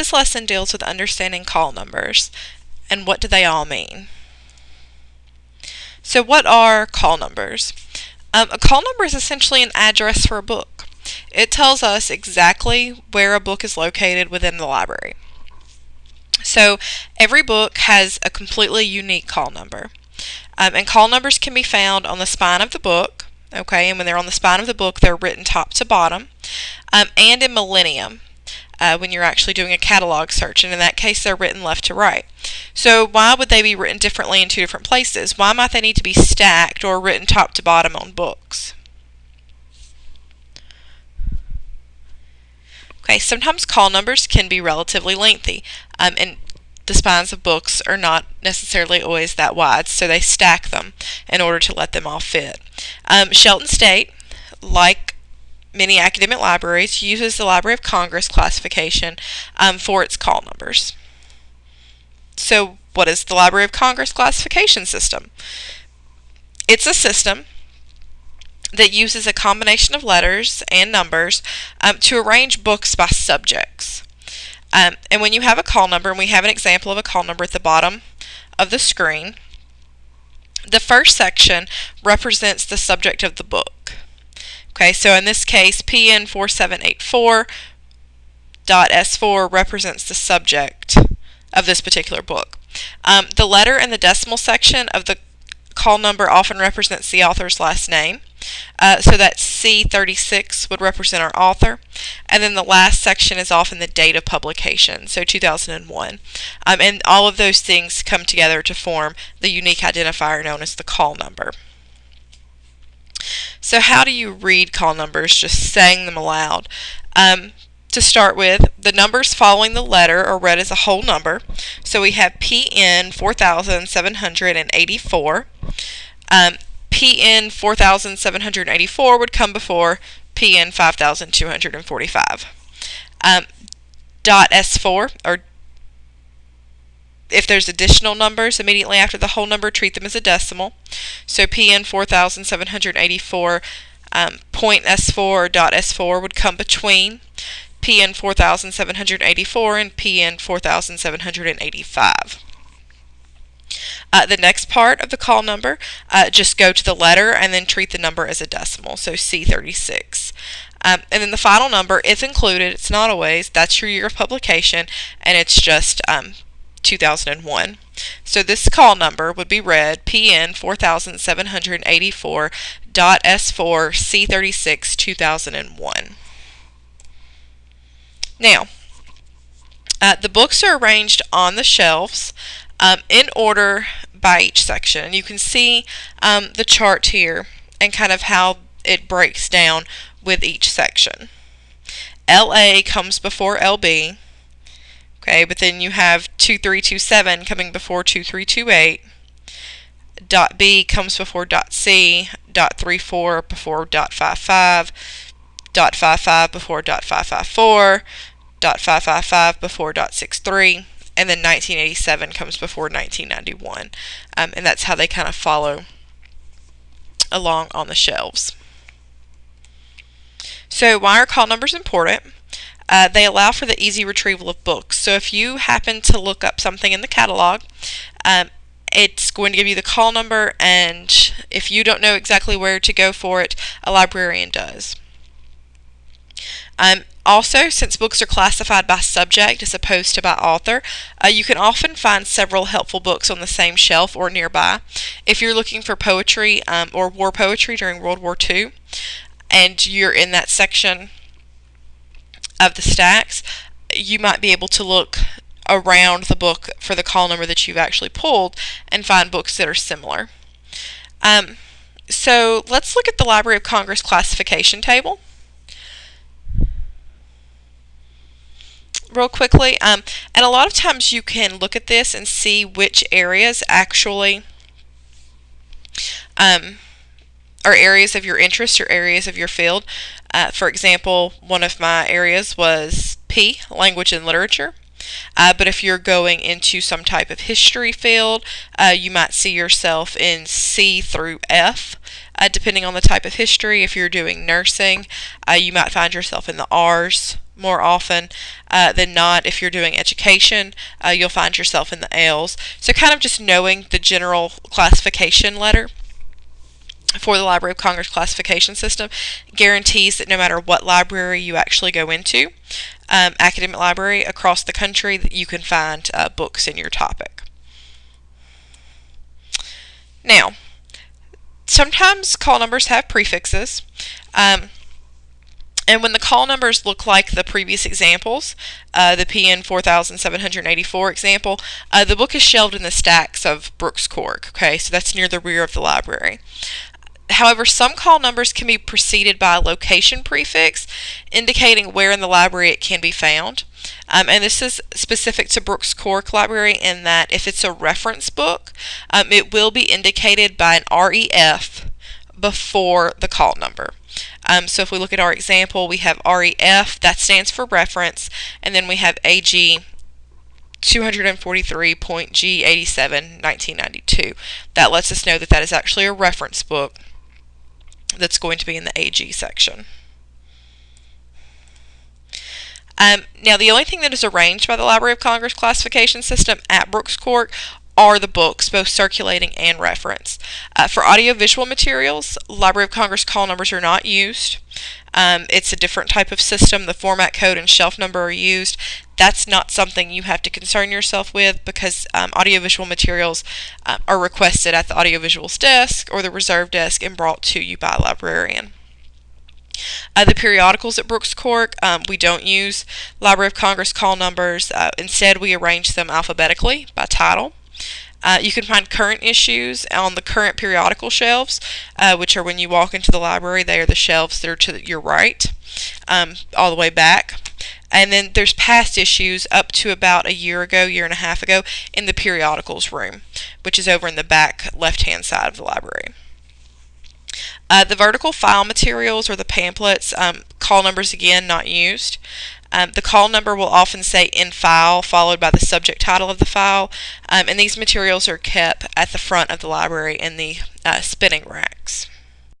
This lesson deals with understanding call numbers and what do they all mean. So what are call numbers? Um, a call number is essentially an address for a book. It tells us exactly where a book is located within the library. So every book has a completely unique call number. Um, and call numbers can be found on the spine of the book, okay, and when they're on the spine of the book, they're written top to bottom, um, and in millennium. Uh, when you're actually doing a catalog search, and in that case, they're written left to right. So, why would they be written differently in two different places? Why might they need to be stacked or written top to bottom on books? Okay, sometimes call numbers can be relatively lengthy, um, and the spines of books are not necessarily always that wide, so they stack them in order to let them all fit. Um, Shelton State, like many academic libraries, uses the Library of Congress classification um, for its call numbers. So, what is the Library of Congress classification system? It's a system that uses a combination of letters and numbers um, to arrange books by subjects. Um, and when you have a call number, and we have an example of a call number at the bottom of the screen, the first section represents the subject of the book. Okay, so in this case, PN4784.S4 represents the subject of this particular book. Um, the letter and the decimal section of the call number often represents the author's last name. Uh, so that C36 would represent our author. And then the last section is often the date of publication, so 2001. Um, and all of those things come together to form the unique identifier known as the call number. So how do you read call numbers? Just saying them aloud. Um, to start with, the numbers following the letter are read as a whole number. So we have PN 4784. Um, PN 4784 would come before PN 5245. Um, dot S4, or if there's additional numbers immediately after the whole number, treat them as a decimal. So PN 4784 um, point S4 or dot S4 would come between PN 4784 and PN 4785. Uh, the next part of the call number, uh, just go to the letter and then treat the number as a decimal, so C36. Um, and then the final number, if included, it's not always, that's your year of publication, and it's just um, 2001. So this call number would be read PN 4784.S4 C36 2001. Now, uh, the books are arranged on the shelves um, in order by each section. You can see um, the chart here and kind of how it breaks down with each section. LA comes before LB, okay, but then you have 2327 coming before 2328. Dot B comes before dot C, dot 34 before dot 55, dot 55 before dot 554, dot 555 before dot 63, and then 1987 comes before 1991. Um, and that's how they kind of follow along on the shelves. So why are call numbers important? Uh, they allow for the easy retrieval of books. So if you happen to look up something in the catalog, um, it's going to give you the call number, and if you don't know exactly where to go for it, a librarian does. Um, also, since books are classified by subject as opposed to by author, uh, you can often find several helpful books on the same shelf or nearby. If you're looking for poetry um, or war poetry during World War II, and you're in that section of the stacks, you might be able to look around the book for the call number that you've actually pulled and find books that are similar. Um, so let's look at the Library of Congress classification table. real quickly. Um, and a lot of times you can look at this and see which areas actually um, are areas of your interest or areas of your field. Uh, for example, one of my areas was P, language and literature. Uh, but if you're going into some type of history field, uh, you might see yourself in C through F. Uh, depending on the type of history, if you're doing nursing, uh, you might find yourself in the R's more often uh, than not. If you're doing education, uh, you'll find yourself in the L's. So, kind of just knowing the general classification letter for the Library of Congress classification system guarantees that no matter what library you actually go into, um, academic library across the country, that you can find uh, books in your topic. Now, sometimes call numbers have prefixes. Um, and when the call numbers look like the previous examples, uh, the PN 4784 example, uh, the book is shelved in the stacks of Brooks Cork. Okay, so that's near the rear of the library. However, some call numbers can be preceded by a location prefix indicating where in the library it can be found. Um, and this is specific to Brooks Cork Library in that if it's a reference book, um, it will be indicated by an REF before the call number. Um, so if we look at our example, we have REF, that stands for reference, and then we have AG 243.G87 1992. That lets us know that that is actually a reference book that's going to be in the AG section. Um, now, the only thing that is arranged by the Library of Congress classification system at Brooks Cork are the books, both circulating and reference. Uh, for audiovisual materials, Library of Congress call numbers are not used. Um, it's a different type of system. The format code and shelf number are used. That's not something you have to concern yourself with because um, audiovisual materials uh, are requested at the audiovisuals desk or the reserve desk and brought to you by a librarian. Uh, the periodicals at Brooks Cork, um, we don't use Library of Congress call numbers. Uh, instead, we arrange them alphabetically by title. Uh, you can find current issues on the current periodical shelves, uh, which are when you walk into the library, they are the shelves that are to your right, um, all the way back. And then there's past issues up to about a year ago, year and a half ago, in the periodicals room, which is over in the back left hand side of the library. Uh, the vertical file materials or the pamphlets, um, call numbers again not used. Um, the call number will often say in file followed by the subject title of the file um, and these materials are kept at the front of the library in the uh, spinning racks.